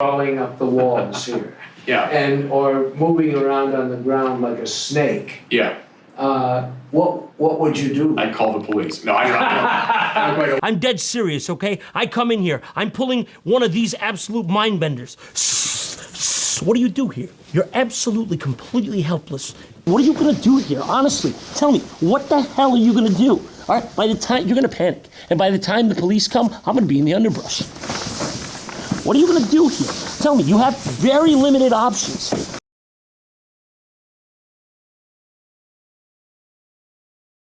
crawling up the walls here Yeah, and, or moving around on the ground like a snake, yeah, uh, what, what would you do? I'd call the police. No, I don't, I don't, I don't quite know. I'm dead serious, okay? I come in here, I'm pulling one of these absolute mind benders. What do you do here? You're absolutely, completely helpless. What are you gonna do here? Honestly, tell me, what the hell are you gonna do? All right, by the time you're gonna panic, and by the time the police come, I'm gonna be in the underbrush. What are you gonna do here? Tell me, you have very limited options.